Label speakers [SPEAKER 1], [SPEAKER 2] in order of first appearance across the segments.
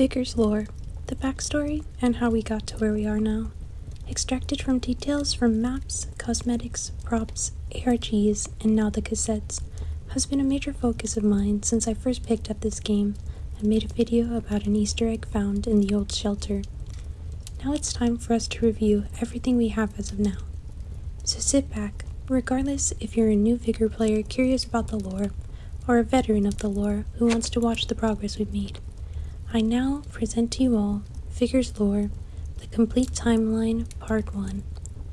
[SPEAKER 1] Vigor's lore, the backstory, and how we got to where we are now. Extracted from details from maps, cosmetics, props, ARGs, and now the cassettes, has been a major focus of mine since I first picked up this game and made a video about an easter egg found in the old shelter. Now it's time for us to review everything we have as of now. So sit back, regardless if you're a new Vigor player curious about the lore, or a veteran of the lore who wants to watch the progress we've made. I now present to you all Vigor's Lore, the complete timeline, part 1,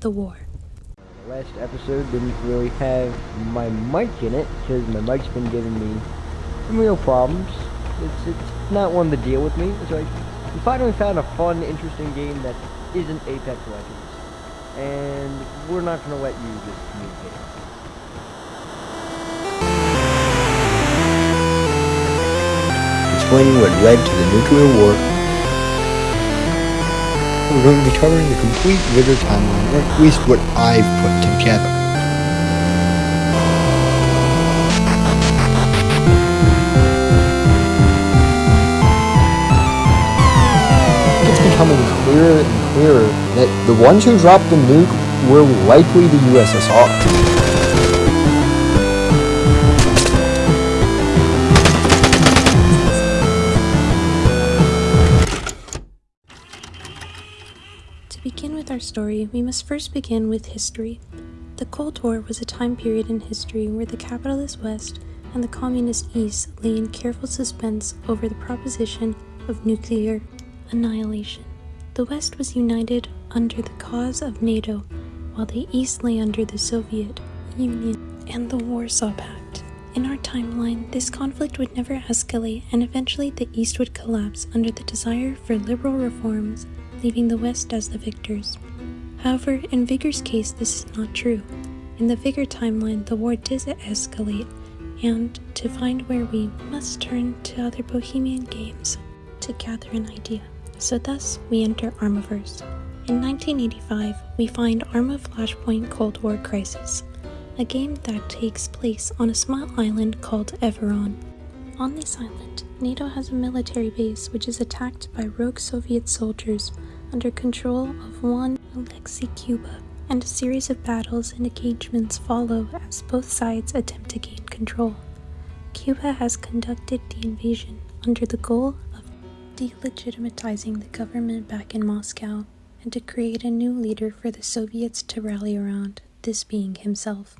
[SPEAKER 1] The War.
[SPEAKER 2] The last episode didn't really have my mic in it because my mic's been giving me some real problems. It's, it's not one to deal with me, so I we finally found a fun, interesting game that isn't Apex Legends. And we're not going to let you just communicate.
[SPEAKER 3] Explaining what led to the nuclear war. We're going to be covering the complete Vigor timeline, or at least what I've put together. It's becoming clearer and clearer that the ones who dropped the nuke were likely the USSR.
[SPEAKER 1] Story, we must first begin with history. The Cold War was a time period in history where the capitalist West and the communist East lay in careful suspense over the proposition of nuclear annihilation. The West was united under the cause of NATO, while the East lay under the Soviet Union and the Warsaw Pact. In our timeline, this conflict would never escalate, and eventually the East would collapse under the desire for liberal reforms leaving the West as the victors. However, in Vigor's case, this is not true. In the Vigor timeline, the war does escalate, and to find where we must turn to other Bohemian games to gather an idea. So thus, we enter Armaverse. In 1985, we find Arma Flashpoint Cold War Crisis, a game that takes place on a small island called Everon. On this island, NATO has a military base which is attacked by rogue Soviet soldiers under control of one Alexei Guba, and a series of battles and engagements follow as both sides attempt to gain control. Guba has conducted the invasion under the goal of delegitimizing the government back in Moscow and to create a new leader for the Soviets to rally around, this being himself.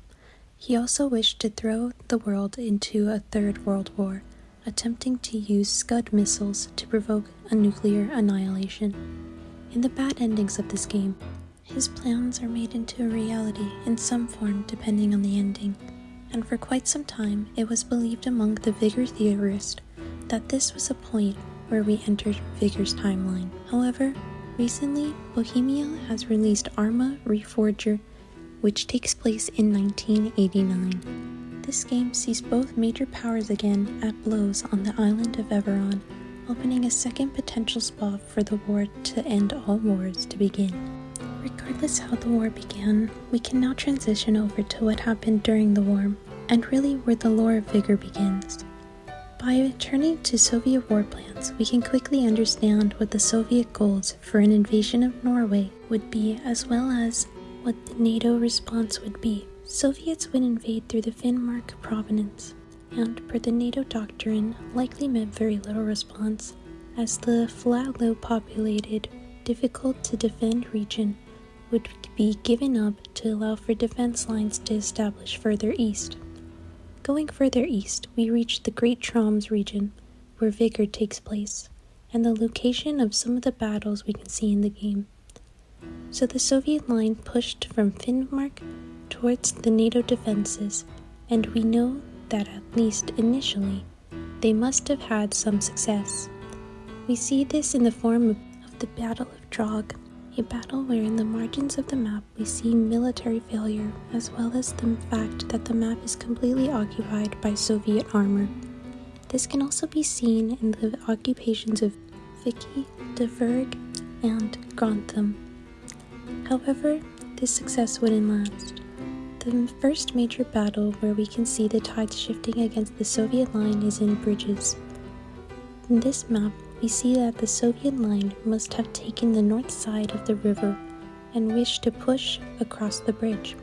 [SPEAKER 1] He also wished to throw the world into a third world war, attempting to use Scud missiles to provoke a nuclear annihilation. In the bad endings of this game, his plans are made into a reality in some form depending on the ending, and for quite some time it was believed among the Vigor theorists that this was a point where we entered Vigor's timeline. However, recently Bohemia has released Arma Reforger, which takes place in 1989. This game sees both major powers again at blows on the island of Everon, opening a second potential spot for the war to end all wars to begin. Regardless how the war began, we can now transition over to what happened during the war, and really where the lore of Vigor begins. By turning to Soviet war plans, we can quickly understand what the Soviet goals for an invasion of Norway would be, as well as what the NATO response would be. Soviets would invade through the Finnmark province, and per the NATO doctrine, likely meant very little response, as the flat, low populated, difficult to defend region would be given up to allow for defense lines to establish further east. Going further east, we reach the Great Troms region, where Vigor takes place, and the location of some of the battles we can see in the game. So the Soviet line pushed from Finnmark towards the NATO defenses, and we know that at least initially, they must have had some success. We see this in the form of the Battle of Drog, a battle where in the margins of the map we see military failure, as well as the fact that the map is completely occupied by Soviet armor. This can also be seen in the occupations of Vicky, Tverg, and Grantham. However, this success wouldn't last. The first major battle where we can see the tides shifting against the Soviet line is in Bridges. In this map, we see that the Soviet line must have taken the north side of the river and wished to push across the bridge.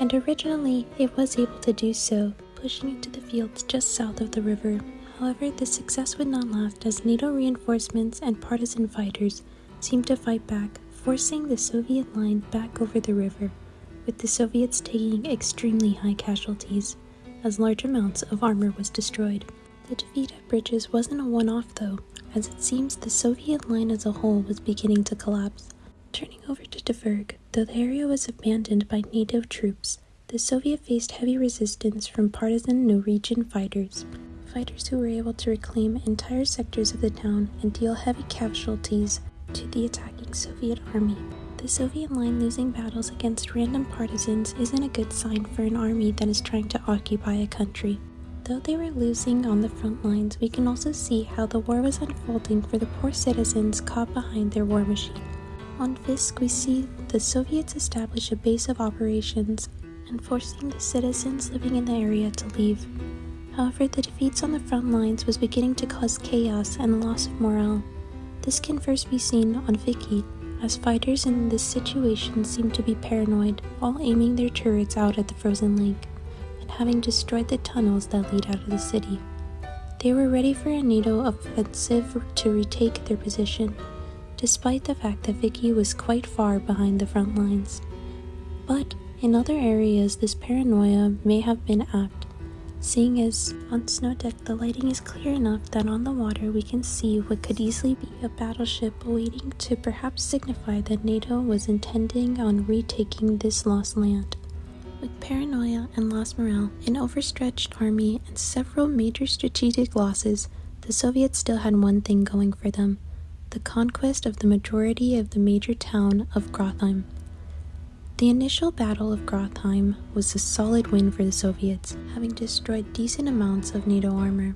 [SPEAKER 1] And originally, it was able to do so, pushing into the fields just south of the river. However, this success would not last as NATO reinforcements and partisan fighters seemed to fight back, forcing the Soviet line back over the river, with the Soviets taking extremely high casualties, as large amounts of armor was destroyed. The defeat at Bridges wasn't a one off though, as it seems the Soviet line as a whole was beginning to collapse. Turning over to Tverg, though the area was abandoned by NATO troops, the Soviet faced heavy resistance from partisan Norwegian fighters, fighters who were able to reclaim entire sectors of the town and deal heavy casualties to the attacking Soviet army. The Soviet line losing battles against random partisans isn't a good sign for an army that is trying to occupy a country. Though they were losing on the front lines, we can also see how the war was unfolding for the poor citizens caught behind their war machine. On Fisk, we see the Soviets establish a base of operations and forcing the citizens living in the area to leave. However, the defeats on the front lines was beginning to cause chaos and loss of morale. This can first be seen on Vicky, as fighters in this situation seem to be paranoid, all aiming their turrets out at the frozen lake, and having destroyed the tunnels that lead out of the city. They were ready for a NATO offensive to retake their position, despite the fact that Vicky was quite far behind the front lines. But in other areas, this paranoia may have been apt, seeing as on Snowdeck the lighting is clear enough that on the water we can see what could easily be a battleship waiting to perhaps signify that NATO was intending on retaking this lost land. With paranoia and lost morale, an overstretched army, and several major strategic losses, the Soviets still had one thing going for them the conquest of the majority of the major town of Grothheim. The initial Battle of Grothheim was a solid win for the Soviets, having destroyed decent amounts of NATO armor.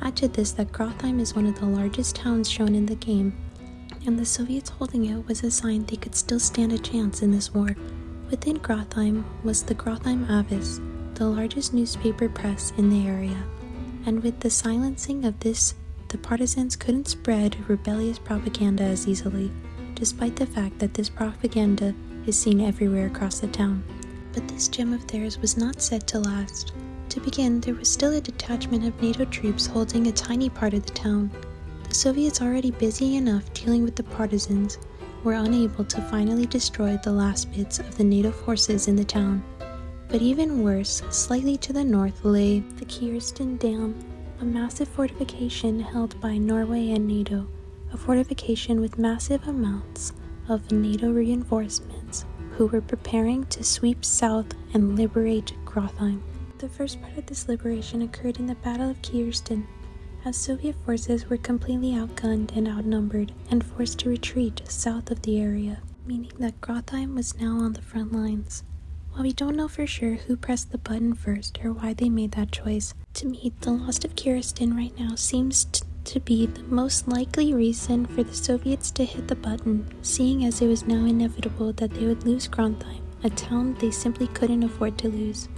[SPEAKER 1] Add to this that Grothheim is one of the largest towns shown in the game, and the Soviets holding it was a sign they could still stand a chance in this war. Within Grothheim was the Grothheim Avis, the largest newspaper press in the area, and with the silencing of this, the partisans couldn't spread rebellious propaganda as easily, despite the fact that this propaganda is seen everywhere across the town. But this gem of theirs was not set to last. To begin, there was still a detachment of NATO troops holding a tiny part of the town. The Soviets, already busy enough dealing with the partisans, were unable to finally destroy the last bits of the NATO forces in the town. But even worse, slightly to the north lay the Kiersten Dam, a massive fortification held by Norway and NATO, a fortification with massive amounts of NATO reinforcements who were preparing to sweep south and liberate Grothheim. The first part of this liberation occurred in the Battle of Kiersten, as Soviet forces were completely outgunned and outnumbered and forced to retreat south of the area, meaning that Grothheim was now on the front lines. While we don't know for sure who pressed the button first or why they made that choice, to me, the loss of Kiersten right now seems to be the most likely reason for the Soviets to hit the button, seeing as it was now inevitable that they would lose Grothheim, a town they simply couldn't afford to lose.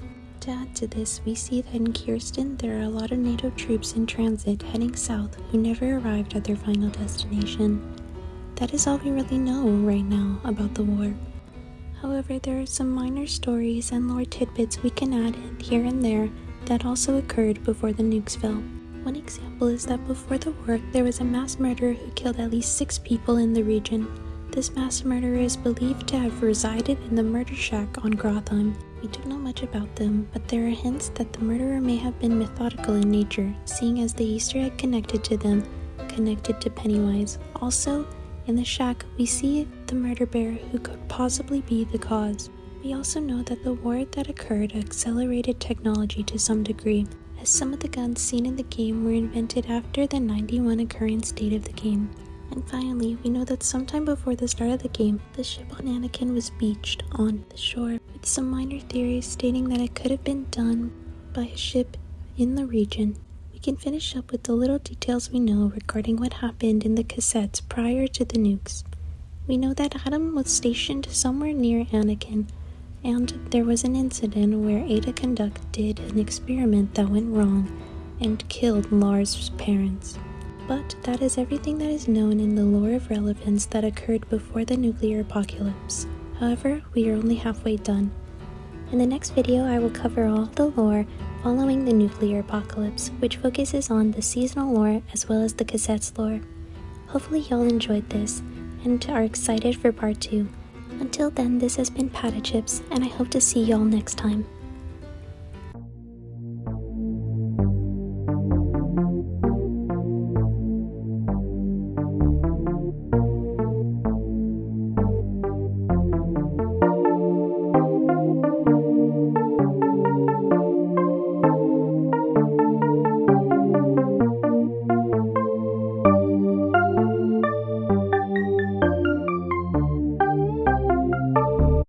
[SPEAKER 1] To add to this, we see that in Kiersten there are a lot of NATO troops in transit heading south who never arrived at their final destination. That is all we really know right now about the war. However, there are some minor stories and lore tidbits we can add here and there that also occurred before the nukes fell. One example is that before the war, there was a mass murderer who killed at least six people in the region. This mass murderer is believed to have resided in the murder shack on Grothheim. We don't know much about them, but there are hints that the murderer may have been methodical in nature, seeing as the Easter egg connected to them connected to Pennywise. Also, in the shack, we see the murder bear who could possibly be the cause. We also know that the war that occurred accelerated technology to some degree, as some of the guns seen in the game were invented after the 91 occurrence date of the game. And finally, we know that sometime before the start of the game, the ship on Anakin was beached on the shore, with some minor theories stating that it could have been done by a ship in the region. We can finish up with the little details we know regarding what happened in the cassettes prior to the nukes. We know that Adam was stationed somewhere near Anakin and there was an incident where Ada conducted an experiment that went wrong and killed Lars' parents. But that is everything that is known in the lore of relevance that occurred before the nuclear apocalypse. However, we are only halfway done. In the next video, I will cover all the lore following the nuclear apocalypse, which focuses on the seasonal lore as well as the cassettes lore. Hopefully, y'all enjoyed this and are excited for part 2. Until then, this has been Pata Chips, and I hope to see y'all next time.